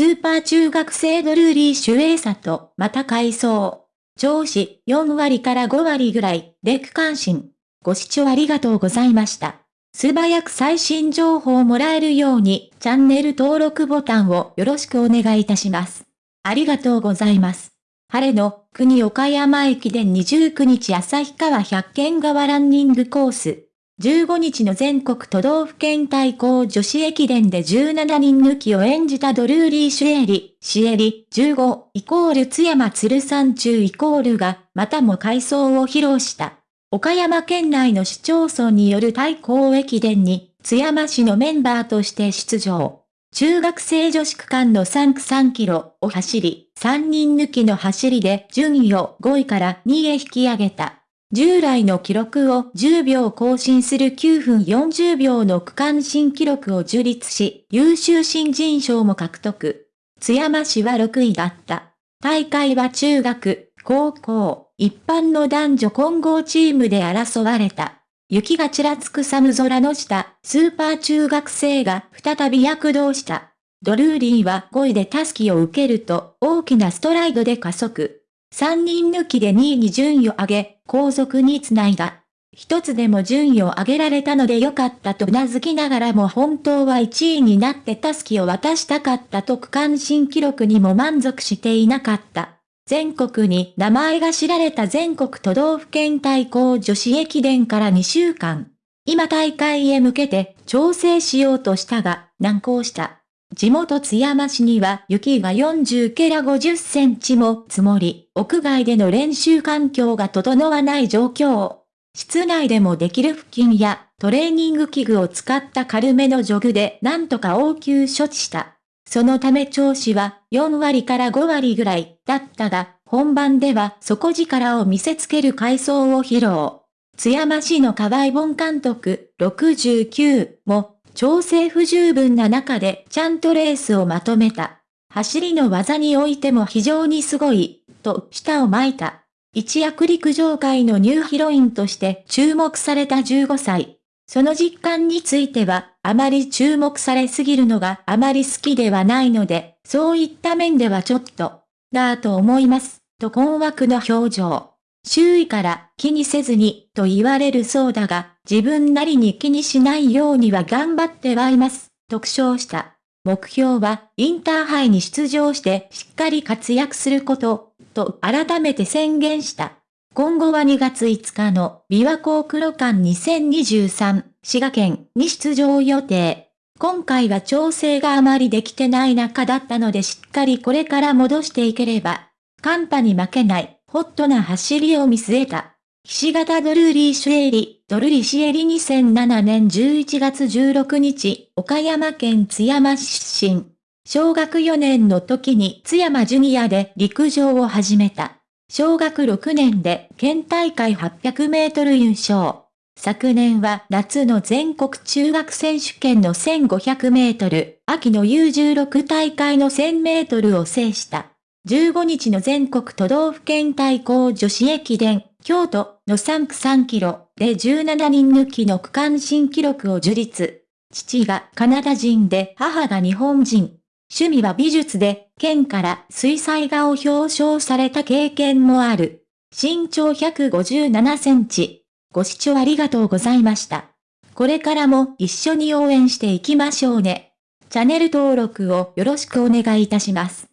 スーパー中学生ドルーリーシュエーサと、また回想。調子4割から5割ぐらいで区間新。ご視聴ありがとうございました。素早く最新情報をもらえるように、チャンネル登録ボタンをよろしくお願いいたします。ありがとうございます。晴れの国岡山駅伝29日旭川百軒川ランニングコース。15日の全国都道府県対抗女子駅伝で17人抜きを演じたドルーリー・シュエリ、シエリ、15イコール津山鶴山中イコールが、またも回想を披露した。岡山県内の市町村による対抗駅伝に、津山市のメンバーとして出場。中学生女子区間の3区3キロを走り、3人抜きの走りで順位を5位から2位へ引き上げた。従来の記録を10秒更新する9分40秒の区間新記録を樹立し、優秀新人賞も獲得。津山市は6位だった。大会は中学、高校、一般の男女混合チームで争われた。雪がちらつく寒空の下、スーパー中学生が再び躍動した。ドルーリーは5位でタスキを受けると、大きなストライドで加速。3人抜きで2位に順位を上げ、後続につないだ。一つでも順位を上げられたのでよかったと頷きながらも本当は1位になってタスキを渡したかったと区間新記録にも満足していなかった。全国に名前が知られた全国都道府県対抗女子駅伝から2週間。今大会へ向けて調整しようとしたが難航した。地元津山市には雪が40ケラ50センチも積もり、屋外での練習環境が整わない状況。室内でもできる付近やトレーニング器具を使った軽めのジョグでなんとか応急処置した。そのため調子は4割から5割ぐらいだったが、本番では底力を見せつける回想を披露。津山市の河合本監督69も調整不十分な中でちゃんとレースをまとめた。走りの技においても非常にすごい、と舌を巻いた。一躍陸上界のニューヒロインとして注目された15歳。その実感については、あまり注目されすぎるのがあまり好きではないので、そういった面ではちょっと、だと思います、と困惑の表情。周囲から気にせずにと言われるそうだが、自分なりに気にしないようには頑張ってはいます、特賞した。目標はインターハイに出場してしっかり活躍すること、と改めて宣言した。今後は2月5日の琵琶湖黒館2023滋賀県に出場予定。今回は調整があまりできてない中だったのでしっかりこれから戻していければ、寒波に負けないホットな走りを見据えた。岸形ドルーリーシュエリ、ドルリシエリ2007年11月16日、岡山県津山市出身。小学4年の時に津山ジュニアで陸上を始めた。小学6年で県大会800メートル優勝。昨年は夏の全国中学選手権の1500メートル、秋の U16 大会の1000メートルを制した。15日の全国都道府県対抗女子駅伝、京都の3区3キロで17人抜きの区間新記録を樹立。父がカナダ人で母が日本人。趣味は美術で、県から水彩画を表彰された経験もある。身長157センチ。ご視聴ありがとうございました。これからも一緒に応援していきましょうね。チャンネル登録をよろしくお願いいたします。